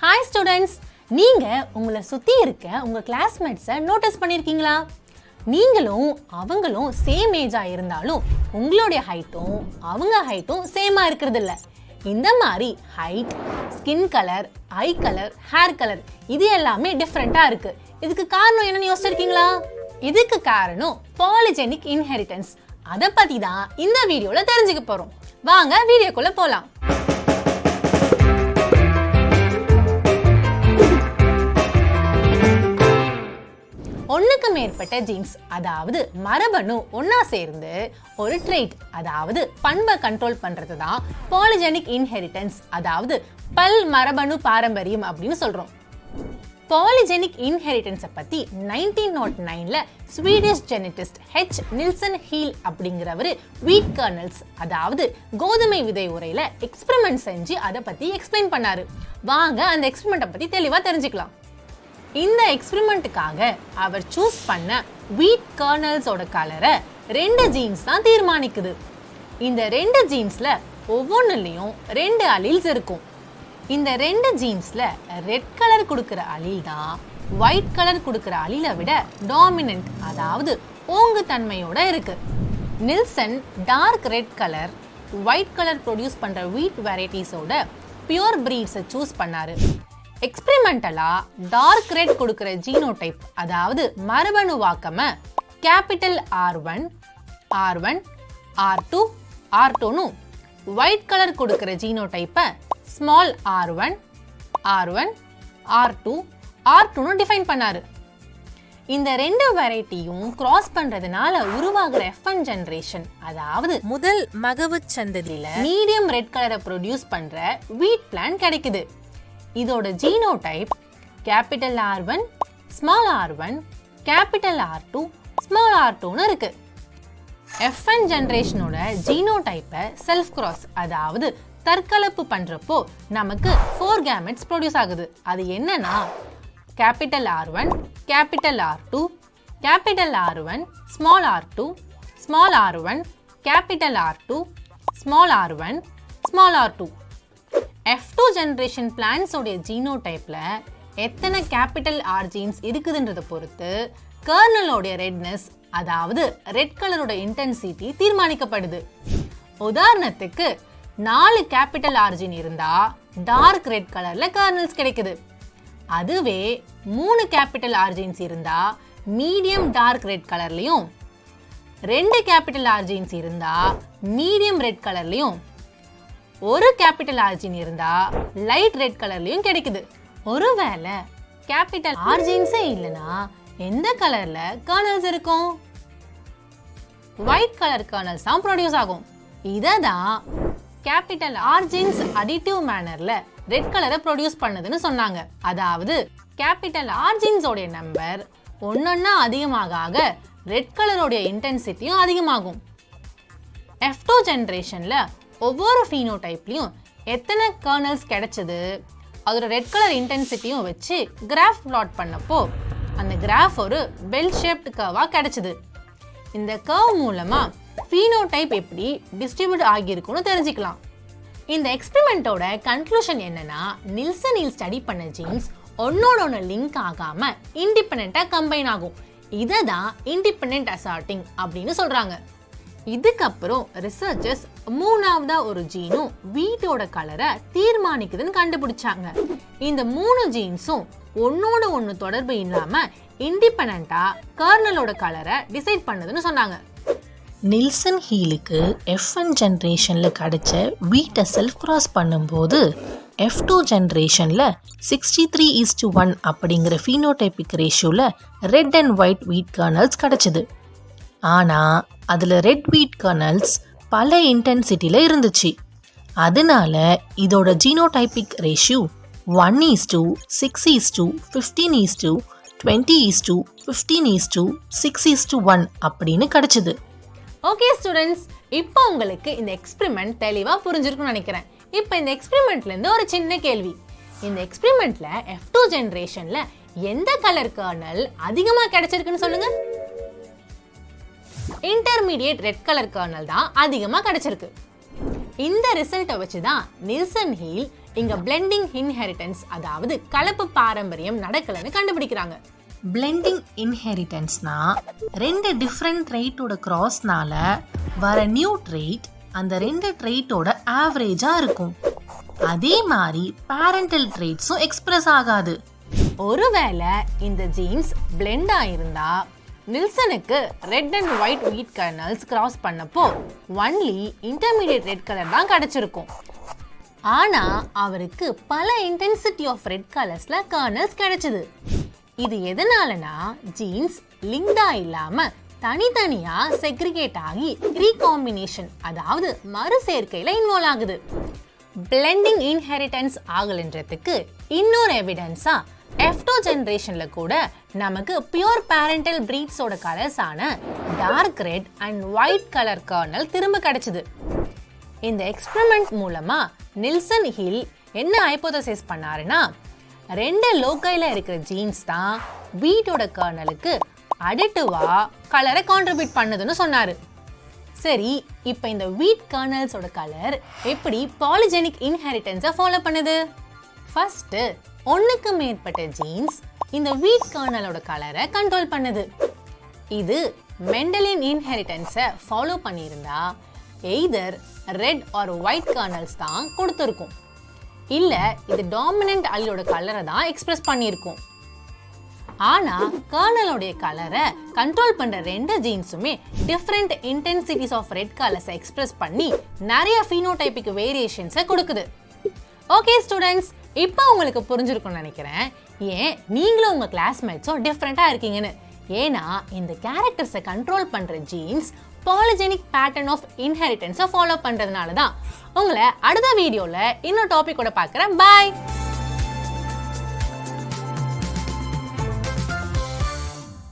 Hi students நீங்கள் உங்களை சுற்றி இருக்க உங்கள் கிளாஸ்மேட்ஸை நோட்டீஸ் பண்ணியிருக்கீங்களா நீங்களும் அவங்களும் சேம் ஏஜாக இருந்தாலும் உங்களுடைய ஹைட்டும் அவங்க ஹைட்டும் சேமாக இருக்கிறது இல்லை இந்த மாதிரி height skin colour eye colour hair colour இது எல்லாமே டிஃப்ரெண்ட்டாக இருக்குது இதுக்கு காரணம் என்னன்னு யோசிச்சிருக்கீங்களா? இதுக்கு காரணம் பாலிஜெனிக் இன்ஹெரிட்டன்ஸ் அதை பற்றி தான் இந்த வீடியோவில் தெரிஞ்சுக்க போகிறோம் வாங்க வீடியோக்குள்ளே போகலாம் ஒன்றுக்கு மேற்பட்ட ஜீன்ஸ் அதாவது மரபணு ஒன்றா சேர்ந்து ஒரு ட்ரெய்ட் அதாவது பண்பை கண்ட்ரோல் பண்ணுறது தான் பாலிஜெனிக் இன்ஹெரிட்டன்ஸ் அதாவது பல் மரபணு பாரம்பரியம் அப்படின்னு சொல்கிறோம் பாலிஜெனிக் இன்ஹெரிட்டன்ஸை பற்றி நைன்டீன் நாட் நைனில் Swedish geneticist H Nilsson Ehle அப்படிங்கிறவர் வீட் கர்னல்ஸ் அதாவது கோதுமை விதை உரையில் எக்ஸ்பெரிமெண்ட் செஞ்சு அதை பற்றி எக்ஸ்பிளைன் பண்ணார். வாங்க அந்த எக்ஸ்பெரிமெண்ட்டை பற்றி தெளிவாக தெரிஞ்சுக்கலாம். இந்த எக்ஸ்பிரிமெண்ட்டுக்காக அவர் சூஸ் பண்ண வீட் கர்னல்ஸோட கலரை ரெண்டு ஜீன்ஸ் தான் தீர்மானிக்குது. இந்த ரெண்டு ஜீன்ஸில் ஒவ்வொன்றுலையும் ரெண்டு அலீல்ஸ் இருக்கும். இந்த ரெண்டு ஜீன்ஸில் ரெட் கலர் கொடுக்குற அலீல் தான் ஒயிட் கலர் கொடுக்குற அலீலை விட டாமினன்ட் அதாவது ஓங்கு தன்மையோட இருக்கு Nilsson dark red colour white colour produce பண்ணுற வீட் வெரைட்டிஸோட பியூர் ப்ரீட்ஸை சூஸ் பண்ணாரு. எக்ஸ்பெரிமெண்டலா டார்க் ரெட் கொடுக்கிற ஜீனோடைப் அதாவது மரபணு வாக்கம capital R one R one R two R டூனு white colour கொடுக்கிற ஜீனோடைப்பை small R one R one R two R டூனு define பண்ணார். இந்த ரெண்டு வெரைட்டியும் கிராஸ் பண்றதுனால உருவாகிற எஃப்என் ஜெனரேஷன் அதாவது முதல் மகவு சந்ததியில மீடியம் ரெட் கலரை ப்ரொடியூஸ் பண்ற வீட் பிளான் கிடைக்குது. இதோட genotype capital R one small R one capital R two small R டூன்னு இருக்கு. எஃப்என் ஜென்ரேஷனோட ஜீனோடைப்பை செல்ஃப் கிராஸ் அதாவது தற்கலப்பு பண்ணுறப்போ நமக்கு ஃபோர் கேமெட்ஸ் ப்ரொடியூஸ் ஆகுது. அது என்னன்னா capital R one capital R two capital R one small R two small R one capital R two small R one small R two F two generation பிளான்ஸோடைய ஜீனோடைப்பில் எத்தனை capital R genes இருக்குதுன்றதை பொறுத்து கர்னலோடைய redness அதாவது red கலரோட intensity தீர்மானிக்கப்படுது. உதாரணத்துக்கு நாலு கேபிட்டல் ஆர்ஜின் இருந்தா டார்க் ரெட் கலர்ல கர்னல்ஸ் கிடைக்குது. அதுவே மூணு கேபிட்டல் ஆர்ஜின்ஸ் இருந்தா மீடியம் டார்க் ரெட் கலர்லயும் ரெண்டு கேபிட்டல் ஆர்ஜின்ஸ் இருந்தா மீடியம் ரெட் கலர்லயும் ஒரு கேபிட்டல் ஆர்ஜின் இருந்தா லைட் ரெட் கலர்லயும் கிடைக்குது. ஒருவேளை கேபிட்டல் ஆர்ஜின்ஸே இல்லனா எந்த கலர்ல கர்னல்ஸ் இருக்கும்? ஒயிட் கலர் கர்னல்ஸ் தான் ப்ரொடியூஸ் ஆகும். இதை தான் கேபிட்டல் ஆர்ஜின்ஸ் அடிட்டிவ் மேனர்ல ரெட் கலரை ப்ரொடியூஸ் பண்ணுதுன்னு சொன்னாங்க. அதாவது கேபிட்டல் ஆர்ஜின்ஸோடைய நம்பர் ஒன்னொன்னா அதிகமாக ஆக ரெட் கலருடைய இன்டென்சிட்டியும் அதிகமாகும். எஃப் டூ ஜென்ரேஷனில் ஒவ்வொரு ஃபீனோடைப்லையும் எத்தனை கர்னல்ஸ் கிடைச்சது? அதோட ரெட் கலர் இன்டென்சிட்டியும் வச்சு கிராஃப் பிளாட் பண்ணப்போ அந்த கிராஃப் ஒரு பெல் ஷேப்டு கர்வாக கிடைச்சிது. இந்த கர்வ் மூலமாக ஃபீனோடைப் எப்படி டிஸ்ட்ரிபியூட் ஆகியிருக்குன்னு தெரிஞ்சுக்கலாம். இந்த எக்ஸ்பெரிமெண்ட்டோட கன்க்ளூஷன் என்னன்னா நில்சன் ஹில் ஸ்டடி பண்ண ஜீன்ஸ் ஒன்னோட ஒன்று லிங்க் ஆகாமல் இண்டிபெண்ட்டாக கம்பைன் ஆகும். இதை தான் இண்டிபெண்ட் அசார்ட்டிங் அப்படின்னு சொல்கிறாங்க இதுக்கப்புறம் ரிசர்ச்சர்ஸ் மூணாவதா ஒரு ஜீனும் வீட்டோட கலரை தீர்மானிக்குதுன்னு கண்டுபிடிச்சாங்க. இந்த மூணு ஜீன்ஸும் ஒன்னோட ஒன்று தொடர்பு இல்லாம இண்டிபெண்டா கர்னலோட கலரை டிசைட் பண்ணுதுன்னு சொன்னாங்க. நில்சன் ஹீலுக்கு எஃப் ஒன் ஜென்ரேஷனில் கிடைச்ச வீட்டை செல்ஃப் கிராஸ் பண்ணும்போது எஃப் டூ ஜென்ரேஷனில் sixty three is to one அப்படிங்கிற ஃபீனோடைபிக் ரேஷியோவில் red and white wheat kernels கிடச்சிது. ஆனால் அதில் ரெட் வீட் கர்னல்ஸ் பல இன்டென்சிட்டியில் இருந்துச்சு. அதனால இதோட genotypic ratio one is to six is to fifteen is to twenty is to fifteen is to six is to one அப்படின்னு கிடச்சிது. ஓகே ஸ்டூடெண்ட்ஸ் இப்போ உங்களுக்கு இந்த எக்ஸ்பிரிமெண்ட் தெளிவாக புரிஞ்சிருக்கும்னு நினைக்கிறேன். இப்போ இந்த எக்ஸ்பிரிமெண்ட்லேருந்து ஒரு சின்ன கேள்வி. இந்த எக்ஸ்பிரிமெண்ட்டில் எஃப் டூ ஜென்ரேஷனில் எந்த கலர் கர்னல் அதிகமாக கிடைச்சிருக்குன்னு சொல்லுங்கள் இன்டர்மீடியேட் ரெட் கலர் கர்னல் தான் அதிகமாக கிடைச்சிருக்கு. இந்த ரிசல்ட்டை வச்சு தான் நில்சன் ஹீல் இங்க பிளெண்டிங் இன்ஹெரிட்டன்ஸ் அதாவது கலப்பு பாரம்பரியம் நடக்கலன்னு கண்டுபிடிக்கிறாங்க. பிளெண்டிங் இன்ஹெரிட்டன்ஸ்னா ரெண்டு டிஃப்ரெண்ட் ட்ரைட்டோட கிராஸ்னால வர நியூ ட்ரைட் அந்த ரெண்டு ட்ரைட்டோட ஆவரேஜாக இருக்கும். அதே மாதிரி பேரண்டல் ட்ரைட்ஸும் எக்ஸ்பிரஸ் ஆகாது. ஒருவேளை இந்த ஜீன்ஸ் பிளெண்ட் ஆயிருந்தா நில்சனுக்கு red and white wheat kernels cross பண்ணப்போ ஒன்லி இன்டர்மீடியட் ரெட் கலர் தான் கிடச்சிருக்கும். ஆனால் அவருக்கு பல இன்டென்சிட்டி ஆஃப் ரெட் கலர்ஸில் கர்னல்ஸ் கிடைச்சிது. இது எதனாலனா ஜீன்ஸ் லிங்க்டா இல்லாமல் தனித்தனியாக செக்ரிகேட் ஆகி ரீகாம்பினேஷன் அதாவது மறுசேர்க்கையில் இன்வால்வ் ஆகுது. பிளெண்டிங் இன்ஹெரிட்டன்ஸ் ஆகலன்றதுக்கு இன்னொரு எவிடன்ஸாக எஃப்டோ ஜென்ரேஷனில் கூட நமக்கு பியூர் பேரண்டல் பிரீட்ஸோட கலர்ஸான dark red and white colour kernel திரும்ப கிடைச்சிது. இந்த எக்ஸ்பெரிமெண்ட் மூலமாக நில்சன் ஹில் என்ன ஹைப்போதசிஸ் பண்ணாருன்னா ரெண்டு லோக்கையில் இருக்கிற ஜீன்ஸ் தான் வீட்டோட கர்னலுக்கு அடிட்டிவாக கலரை கான்ட்ரிபியூட் பண்ணுதுன்னு சொன்னார். சரி இப்போ இந்த வீட் கர்னல்ஸோட கலர் எப்படி பாலிஜெனிக் இன்ஹெரிட்டன்ஸை ஃபாலோ பண்ணுது? ஃபஸ்ட்டு ஒன்றுக்கு மேற்பட்ட ஜீன்ஸ் இந்த வீட் கர்னலோட கலரை கண்ட்ரோல் பண்ணுது. இது மெண்டலின் இன்ஹெரிட்டன்ஸை ஃபாலோ பண்ணியிருந்தா either red or white kernels தான் கொடுத்துருக்கும். இல்லை இது டாமினன்ட் அல்லோட கலரை தான் எக்ஸ்பிரஸ் பண்ணியிருக்கும். ஆனால் கர்னலோடைய கலரை கண்ட்ரோல் பண்ணுற ரெண்டு ஜீன்ஸுமே டிஃப்ரெண்ட் இன்டென்சிட்டிஸ் ஆஃப் ரெட் கலர்ஸை எக்ஸ்பிரஸ் பண்ணி நிறைய ஃபீனோடைபிக் வேரியேஷன்ஸை கொடுக்குது. ஓகே ஸ்டூடெண்ட்ஸ் இப்போ உங்களுக்கு புரிஞ்சிருக்கும்னு நினைக்கிறேன். ஏன்? நீங்களும் உங்கள் கிளாஸ்மேட்ஸும் டிஃப்ரெண்ட்டாக இருக்கீங்கன்னு. ஏன்னா இந்த கேரக்டர்ஸை கண்ட்ரோல் பண்ணுற ஜீன்ஸ் பாலிஜெனிக் பேட்டர்ன் ஆஃப் இன்ஹெரிட்டன்ஸை ஃபாலோ பண்ணுறதுனால தான் உங்களை அடுத்த வீடியோவில் இன்னொரு டாபிக்கோட பார்க்குறேன். பாய்